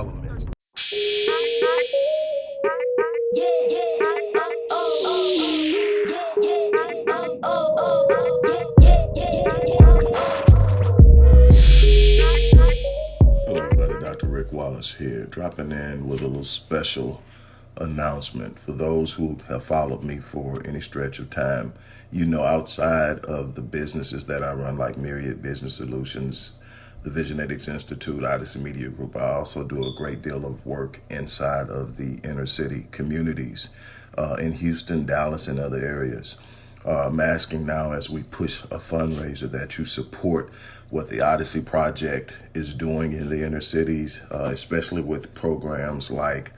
Hello, everybody. Dr. Rick Wallace here, dropping in with a little special announcement for those who have followed me for any stretch of time. You know, outside of the businesses that I run, like Myriad Business Solutions, the Visionetics Institute, Odyssey Media Group, I also do a great deal of work inside of the inner city communities uh, in Houston, Dallas, and other areas. Uh, I'm asking now as we push a fundraiser that you support what the Odyssey Project is doing in the inner cities, uh, especially with programs like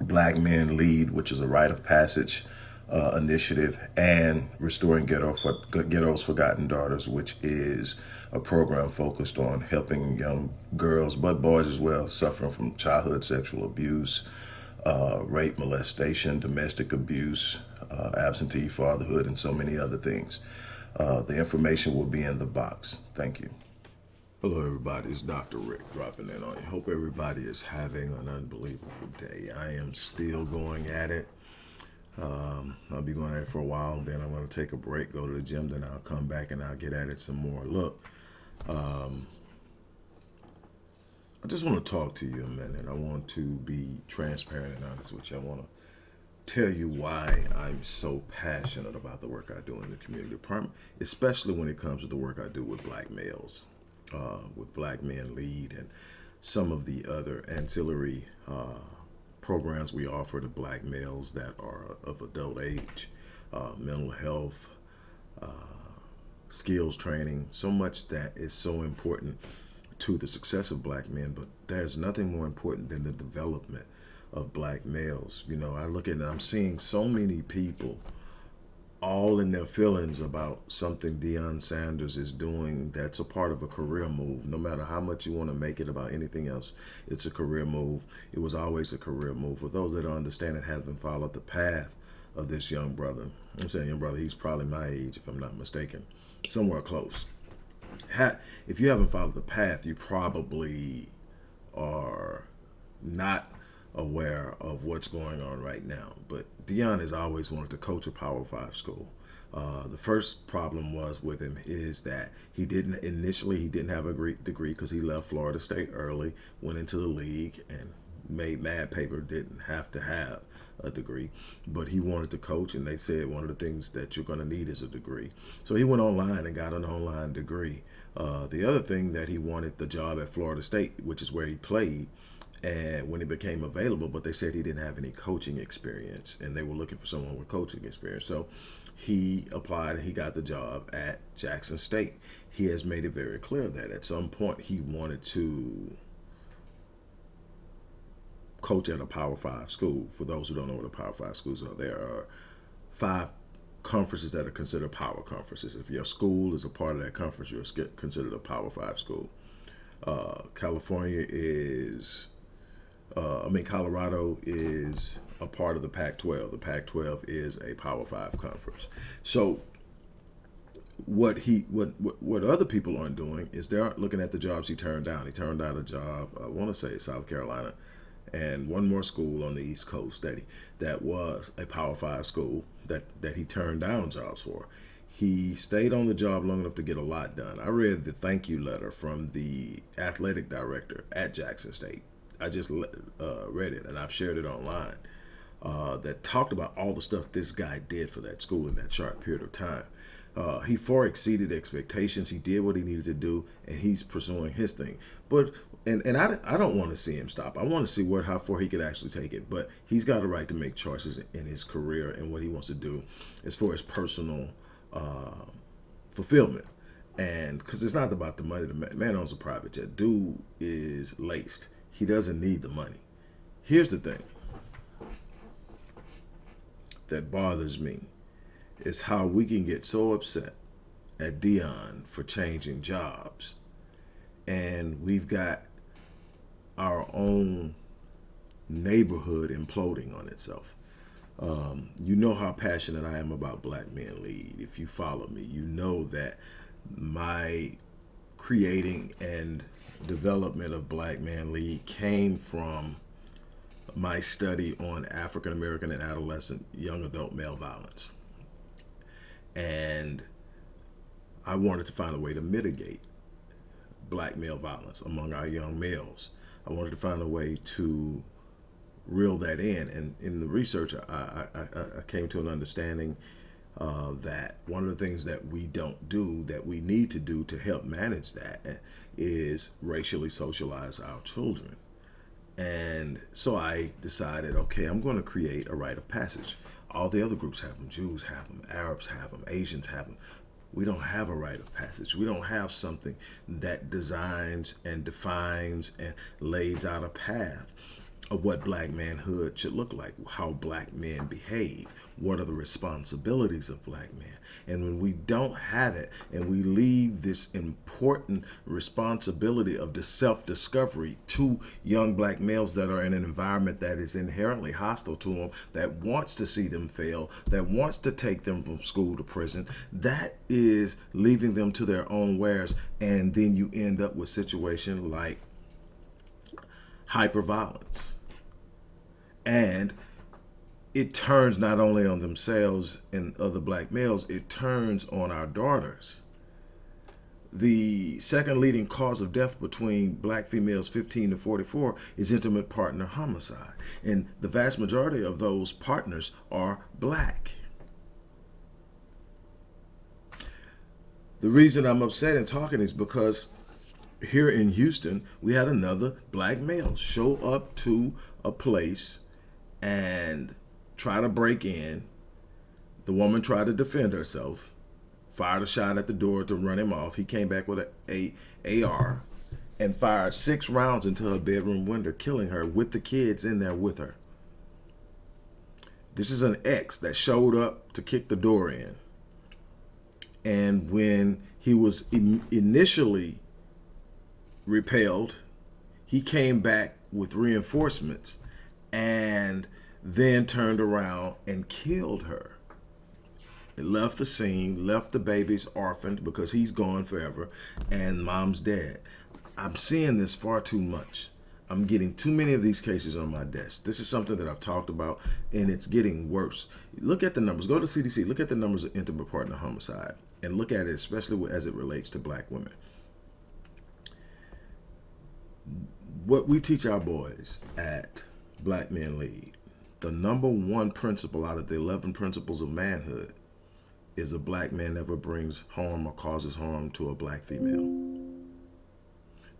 Black Men Lead, which is a rite of passage uh, initiative, and Restoring Ghetto for, Ghetto's Forgotten Daughters, which is a program focused on helping young girls, but boys as well, suffering from childhood sexual abuse, uh, rape, molestation, domestic abuse, uh, absentee fatherhood, and so many other things. Uh, the information will be in the box. Thank you. Hello, everybody. It's Dr. Rick dropping in on you. Hope everybody is having an unbelievable day. I am still going at it. Um, I'll be going at it for a while. Then I'm going to take a break, go to the gym. Then I'll come back and I'll get at it some more. Look, um, I just want to talk to you a minute. I want to be transparent and honest with you. I want to tell you why I'm so passionate about the work I do in the community department, especially when it comes to the work I do with black males uh, with Black Men Lead and some of the other ancillary uh, programs we offer to black males that are of adult age, uh, mental health, uh, skills training, so much that is so important to the success of black men, but there's nothing more important than the development of black males. You know, I look at I'm seeing so many people all in their feelings about something Deion Sanders is doing that's a part of a career move. No matter how much you want to make it about anything else, it's a career move. It was always a career move. For those that don't understand, it has been followed the path of this young brother. I'm saying young brother, he's probably my age, if I'm not mistaken, somewhere close. If you haven't followed the path, you probably are not aware of what's going on right now. But Deion has always wanted to coach a Power Five school. Uh, the first problem was with him is that he didn't initially he didn't have a great degree because he left Florida State early, went into the league and made mad paper. Didn't have to have a degree, but he wanted to coach, and they said one of the things that you're going to need is a degree. So he went online and got an online degree. Uh, the other thing that he wanted the job at Florida State, which is where he played, and when he became available, but they said he didn't have any coaching experience and they were looking for someone with coaching experience. So he applied and he got the job at Jackson State. He has made it very clear that at some point he wanted to coach at a Power Five school. For those who don't know what a Power Five schools are, there are five conferences that are considered power conferences. If your school is a part of that conference, you're considered a Power Five school. Uh, California is uh, I mean, Colorado is a part of the Pac-12. The Pac-12 is a Power Five conference. So what he what, what other people aren't doing is they aren't looking at the jobs he turned down. He turned down a job, I want to say South Carolina, and one more school on the East Coast that he, that was a Power Five school that that he turned down jobs for. He stayed on the job long enough to get a lot done. I read the thank you letter from the athletic director at Jackson State I just uh, read it and I've shared it online uh, that talked about all the stuff this guy did for that school in that short period of time. Uh, he far exceeded expectations. He did what he needed to do, and he's pursuing his thing. But and and I, I don't want to see him stop. I want to see what how far he could actually take it. But he's got a right to make choices in his career and what he wants to do as far as personal uh, fulfillment. And because it's not about the money. The man owns a private jet. Dude is laced he doesn't need the money. Here's the thing that bothers me is how we can get so upset at Deion for changing jobs. And we've got our own neighborhood imploding on itself. Um, you know how passionate I am about Black Men Lead. If you follow me, you know that my creating and development of Black Man Lead came from my study on African American and adolescent young adult male violence. And I wanted to find a way to mitigate black male violence among our young males. I wanted to find a way to reel that in. And in the research, I, I, I came to an understanding uh, that one of the things that we don't do that we need to do to help manage that is racially socialize our children. And so I decided, okay, I'm going to create a rite of passage. All the other groups have them. Jews have them. Arabs have them. Asians have them. We don't have a rite of passage. We don't have something that designs and defines and lays out a path of what black manhood should look like, how black men behave, what are the responsibilities of black men. And when we don't have it and we leave this important responsibility of the self-discovery to young black males that are in an environment that is inherently hostile to them, that wants to see them fail, that wants to take them from school to prison, that is leaving them to their own wares. And then you end up with situation like hyperviolence and it turns not only on themselves and other black males, it turns on our daughters. The second leading cause of death between black females 15 to 44 is intimate partner homicide. And the vast majority of those partners are black. The reason I'm upset and talking is because here in Houston, we had another black male show up to a place and try to break in. The woman tried to defend herself, fired a shot at the door to run him off. He came back with a, a AR and fired six rounds into her bedroom window, killing her with the kids in there with her. This is an ex that showed up to kick the door in. And when he was in initially repelled, he came back with reinforcements and then turned around and killed her. It left the scene, left the babies orphaned because he's gone forever, and mom's dead. I'm seeing this far too much. I'm getting too many of these cases on my desk. This is something that I've talked about, and it's getting worse. Look at the numbers. Go to CDC. Look at the numbers of intimate partner homicide, and look at it, especially as it relates to black women. What we teach our boys at Black Men Lead, the number one principle out of the 11 principles of manhood is a black man never brings harm or causes harm to a black female.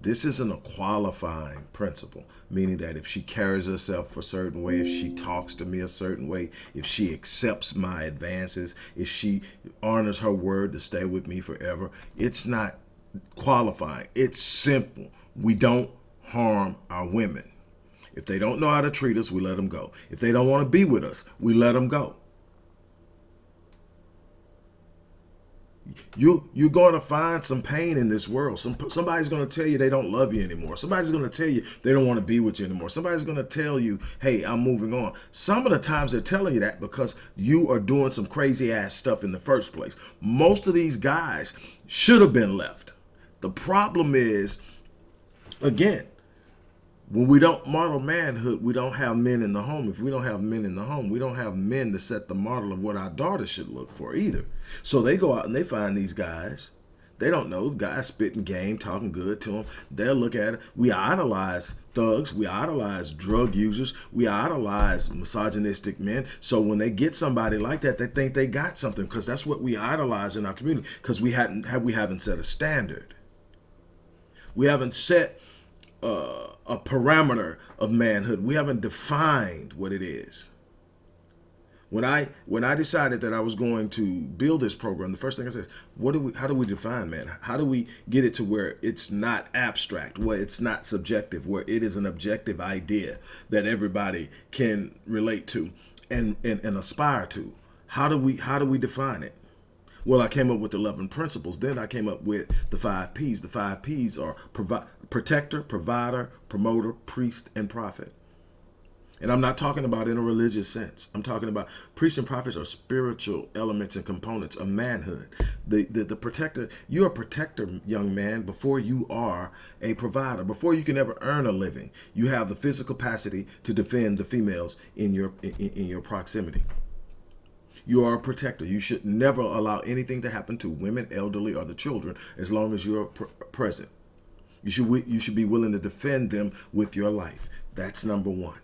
This isn't a qualifying principle, meaning that if she carries herself a certain way, if she talks to me a certain way, if she accepts my advances, if she honors her word to stay with me forever, it's not qualifying. It's simple. We don't harm our women. If they don't know how to treat us, we let them go. If they don't want to be with us, we let them go. You, you're going to find some pain in this world. Some, somebody's going to tell you they don't love you anymore. Somebody's going to tell you they don't want to be with you anymore. Somebody's going to tell you, hey, I'm moving on. Some of the times they're telling you that because you are doing some crazy ass stuff in the first place. Most of these guys should have been left. The problem is, again, when we don't model manhood, we don't have men in the home. If we don't have men in the home, we don't have men to set the model of what our daughters should look for either. So they go out and they find these guys. They don't know guys spitting game, talking good to them. They'll look at it. We idolize thugs. We idolize drug users. We idolize misogynistic men. So when they get somebody like that, they think they got something because that's what we idolize in our community because we hadn't we haven't set a standard. We haven't set uh, a parameter of manhood. We haven't defined what it is. When I when I decided that I was going to build this program, the first thing I said, what do we how do we define man? How do we get it to where it's not abstract, where it's not subjective, where it is an objective idea that everybody can relate to and, and, and aspire to? How do we how do we define it? Well, I came up with 11 principles. Then I came up with the five P's. The five P's are provide protector, provider, promoter, priest, and prophet. And I'm not talking about in a religious sense. I'm talking about priests and prophets are spiritual elements and components of manhood. The, the, the protector, you're a protector, young man, before you are a provider. Before you can ever earn a living, you have the physical capacity to defend the females in your, in, in your proximity. You are a protector. You should never allow anything to happen to women, elderly, or the children as long as you're pr present. You should, you should be willing to defend them with your life. That's number one.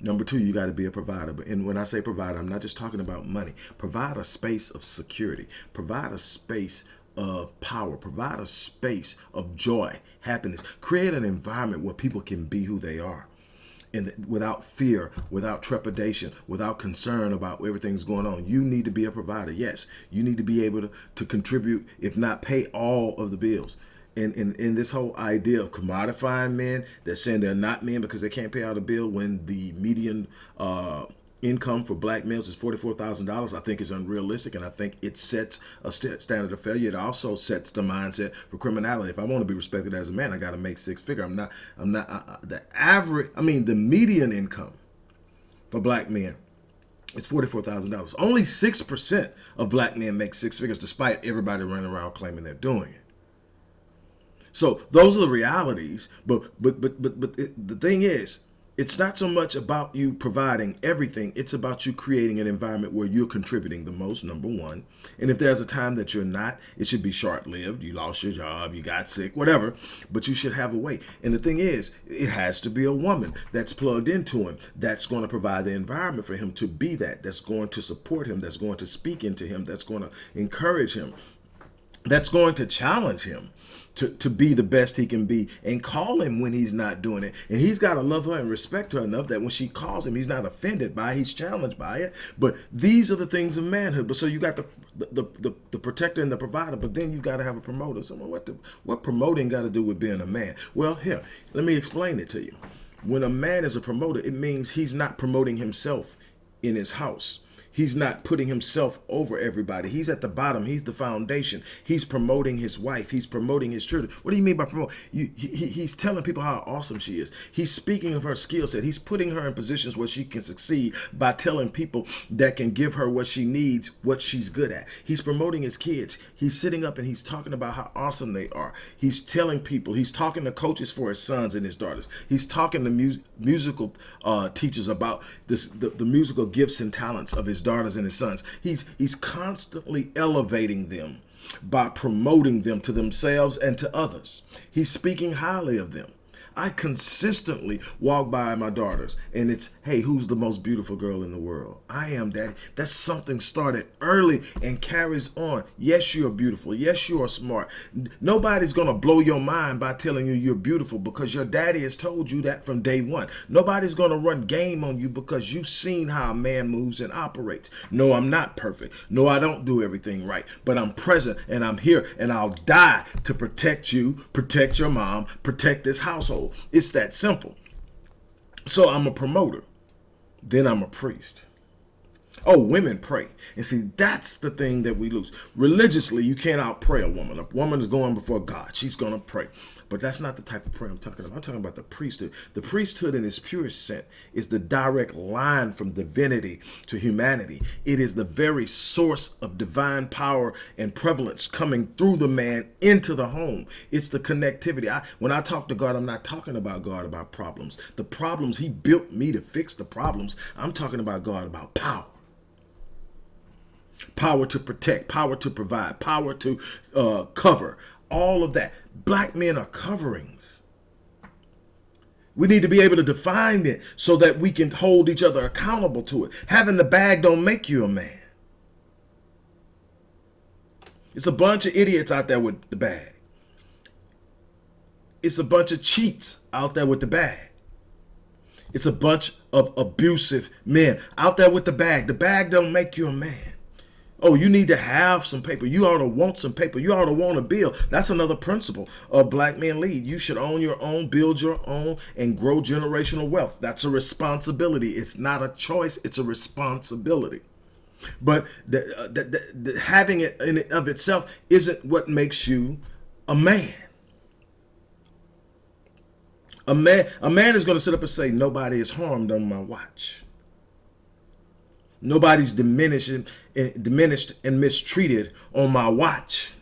Number two, you got to be a provider. And when I say provider, I'm not just talking about money. Provide a space of security. Provide a space of power. Provide a space of joy, happiness. Create an environment where people can be who they are. And without fear, without trepidation, without concern about everything's going on. You need to be a provider. Yes, you need to be able to, to contribute, if not pay all of the bills And, and, in this whole idea of commodifying men, they're saying they're not men because they can't pay out a bill when the median uh, income for black males is $44,000, I think is unrealistic. And I think it sets a st standard of failure. It also sets the mindset for criminality. If I want to be respected as a man, I got to make six figure. I'm not, I'm not, uh, uh, the average, I mean, the median income for black men is $44,000. Only 6% of black men make six figures, despite everybody running around claiming they're doing it. So those are the realities. But but but but but it, the thing is, it's not so much about you providing everything. It's about you creating an environment where you're contributing the most, number one. And if there's a time that you're not, it should be short-lived. You lost your job, you got sick, whatever. But you should have a way. And the thing is, it has to be a woman that's plugged into him, that's going to provide the environment for him to be that, that's going to support him, that's going to speak into him, that's going to encourage him, that's going to challenge him to, to be the best he can be and call him when he's not doing it. And he's got to love her and respect her enough that when she calls him, he's not offended by it, he's challenged by it. But these are the things of manhood. But so you got the the, the, the protector and the provider, but then you got to have a promoter. So what, the, what promoting got to do with being a man? Well, here, let me explain it to you. When a man is a promoter, it means he's not promoting himself in his house. He's not putting himself over everybody. He's at the bottom. He's the foundation. He's promoting his wife. He's promoting his children. What do you mean by promote? You, he, he's telling people how awesome she is. He's speaking of her skill set. He's putting her in positions where she can succeed by telling people that can give her what she needs, what she's good at. He's promoting his kids. He's sitting up and he's talking about how awesome they are. He's telling people, he's talking to coaches for his sons and his daughters. He's talking to mu musical uh, teachers about this, the, the musical gifts and talents of his daughters and his sons. He's, he's constantly elevating them by promoting them to themselves and to others. He's speaking highly of them. I consistently walk by my daughters and it's, hey, who's the most beautiful girl in the world? I am, daddy. That's something started early and carries on. Yes, you're beautiful. Yes, you are smart. Nobody's going to blow your mind by telling you you're beautiful because your daddy has told you that from day one. Nobody's going to run game on you because you've seen how a man moves and operates. No, I'm not perfect. No, I don't do everything right, but I'm present and I'm here and I'll die to protect you, protect your mom, protect this household. It's that simple. So I'm a promoter. Then I'm a priest. Oh, women pray. And see, that's the thing that we lose. Religiously, you can't out pray a woman. A woman is going before God. She's going to pray. But that's not the type of prayer I'm talking about. I'm talking about the priesthood. The priesthood in its purest sense is the direct line from divinity to humanity. It is the very source of divine power and prevalence coming through the man into the home. It's the connectivity. I, when I talk to God, I'm not talking about God about problems. The problems, he built me to fix the problems. I'm talking about God about power power to protect, power to provide, power to uh, cover, all of that. Black men are coverings. We need to be able to define it so that we can hold each other accountable to it. Having the bag don't make you a man. It's a bunch of idiots out there with the bag. It's a bunch of cheats out there with the bag. It's a bunch of abusive men out there with the bag. The bag don't make you a man. Oh, you need to have some paper. You ought to want some paper. You ought to want a bill. That's another principle of Black Men Lead. You should own your own, build your own, and grow generational wealth. That's a responsibility. It's not a choice. It's a responsibility. But the, uh, the, the, the having it in and of itself isn't what makes you a man. A man, a man is going to sit up and say, nobody is harmed on my watch. Nobody's diminished and, diminished and mistreated on my watch.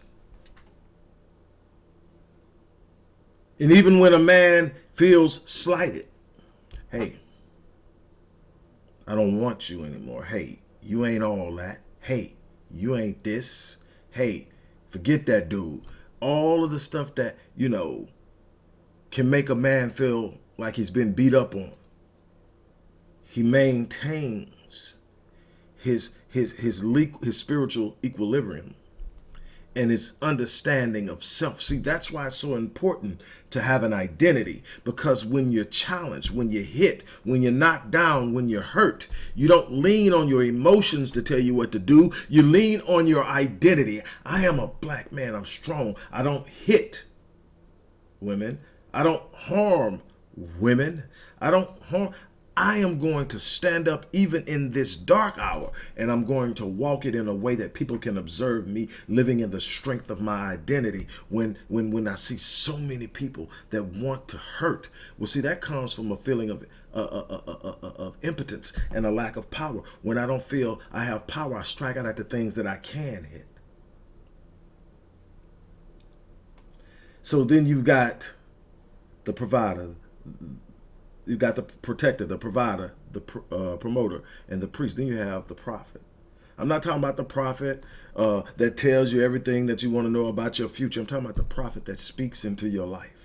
And even when a man feels slighted, hey, I don't want you anymore. Hey, you ain't all that. Hey, you ain't this. Hey, forget that dude. All of the stuff that, you know, can make a man feel like he's been beat up on. He maintains his his his his spiritual equilibrium and his understanding of self. See, that's why it's so important to have an identity because when you're challenged, when you're hit, when you're knocked down, when you're hurt, you don't lean on your emotions to tell you what to do. You lean on your identity. I am a black man. I'm strong. I don't hit women. I don't harm women. I don't harm. I am going to stand up even in this dark hour and I'm going to walk it in a way that people can observe me living in the strength of my identity when when when I see so many people that want to hurt. Well, see, that comes from a feeling of uh, uh, uh, of impotence and a lack of power. When I don't feel I have power, I strike out at the things that I can hit. So then you've got the provider, you got the protector, the provider, the uh, promoter, and the priest. Then you have the prophet. I'm not talking about the prophet uh, that tells you everything that you want to know about your future. I'm talking about the prophet that speaks into your life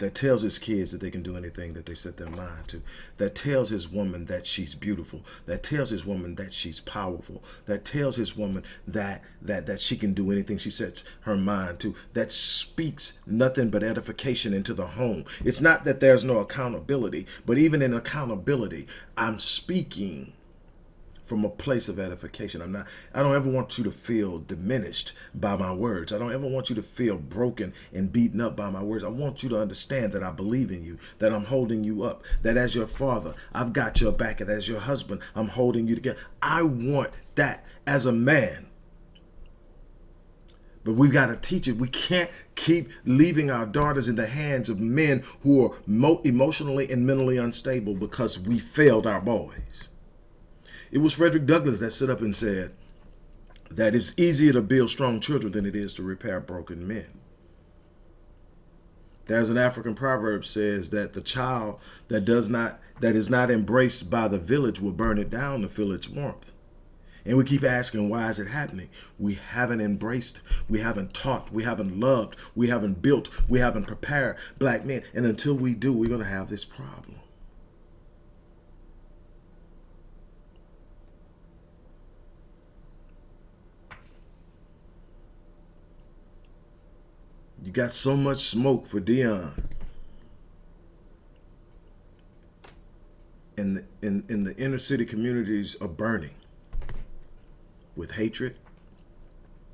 that tells his kids that they can do anything that they set their mind to, that tells his woman that she's beautiful, that tells his woman that she's powerful, that tells his woman that that that she can do anything she sets her mind to, that speaks nothing but edification into the home. It's not that there's no accountability, but even in accountability, I'm speaking from a place of edification. I'm not, I don't ever want you to feel diminished by my words. I don't ever want you to feel broken and beaten up by my words. I want you to understand that I believe in you, that I'm holding you up, that as your father, I've got your back, and as your husband, I'm holding you together. I want that as a man. But we've got to teach it. We can't keep leaving our daughters in the hands of men who are emotionally and mentally unstable because we failed our boys. It was Frederick Douglass that stood up and said that it's easier to build strong children than it is to repair broken men. There's an African proverb says that the child that does not that is not embraced by the village will burn it down to feel its warmth. And we keep asking, why is it happening? We haven't embraced, we haven't taught, we haven't loved, we haven't built, we haven't prepared black men. And until we do, we're going to have this problem. You got so much smoke for Deion. And the, in the inner city communities are burning with hatred,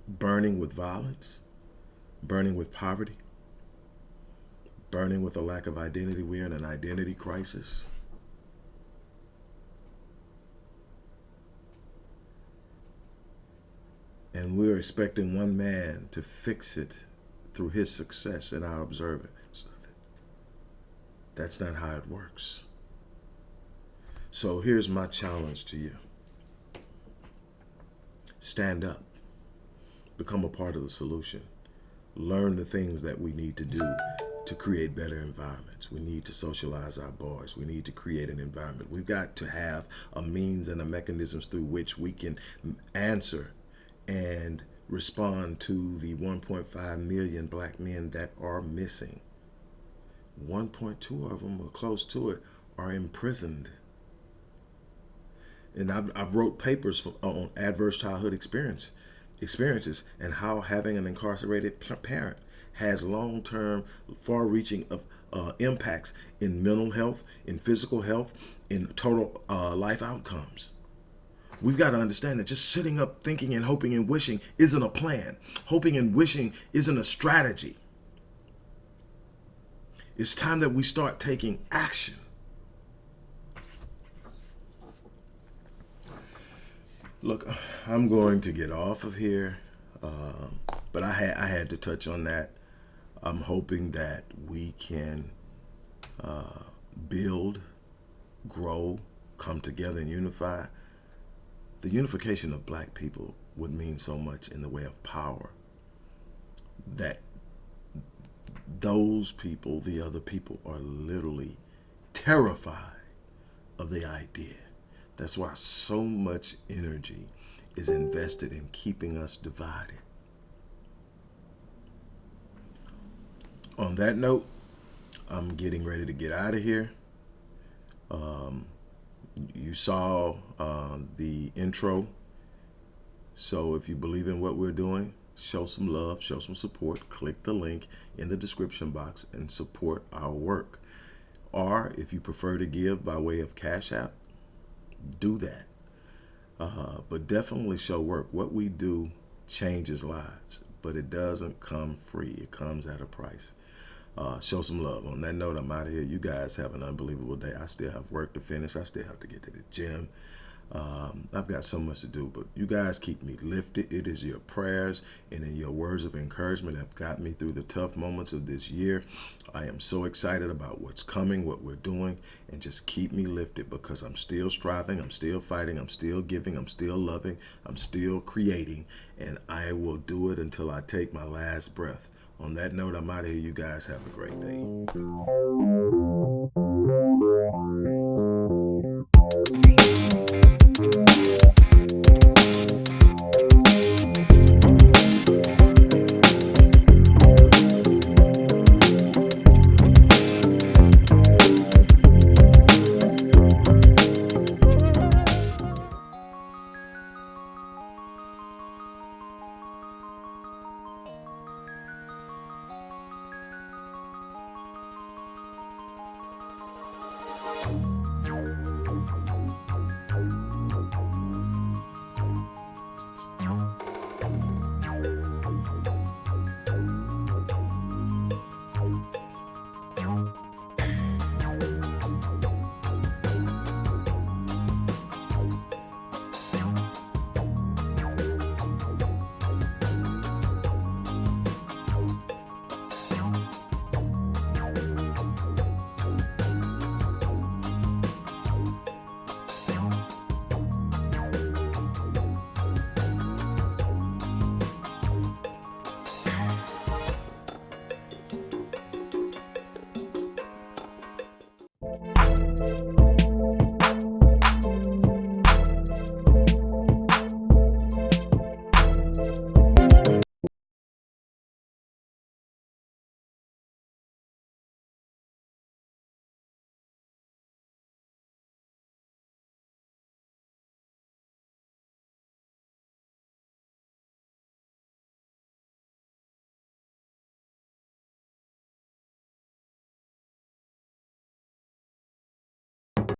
burning with violence, burning with poverty, burning with a lack of identity. We're in an identity crisis. And we're expecting one man to fix it through his success and our observance of it. That's not how it works. So here's my challenge to you. Stand up. Become a part of the solution. Learn the things that we need to do to create better environments. We need to socialize our boys. We need to create an environment. We've got to have a means and a mechanisms through which we can answer and respond to the 1.5 million black men that are missing. 1.2 of them, or close to it, are imprisoned. And I've, I've wrote papers for, on adverse childhood experience, experiences and how having an incarcerated parent has long-term, far-reaching of uh, impacts in mental health, in physical health, in total uh, life outcomes. We've got to understand that just sitting up thinking and hoping and wishing isn't a plan. Hoping and wishing isn't a strategy. It's time that we start taking action. Look, I'm going to get off of here, uh, but I had I had to touch on that. I'm hoping that we can uh, build, grow, come together and unify, the unification of black people would mean so much in the way of power that those people, the other people, are literally terrified of the idea. That's why so much energy is invested in keeping us divided. On that note, I'm getting ready to get out of here. Um, you saw uh, the intro. So if you believe in what we're doing, show some love, show some support, click the link in the description box and support our work. Or if you prefer to give by way of Cash App, do that. Uh, but definitely show work. What we do changes lives, but it doesn't come free. It comes at a price uh, show some love. On that note, I'm out of here. You guys have an unbelievable day. I still have work to finish. I still have to get to the gym. Um, I've got so much to do, but you guys keep me lifted. It is your prayers and in your words of encouragement have got me through the tough moments of this year. I am so excited about what's coming, what we're doing, and just keep me lifted because I'm still striving, I'm still fighting, I'm still giving, I'm still loving, I'm still creating, and I will do it until I take my last breath. On that note, I'm out of here. You guys have a great day.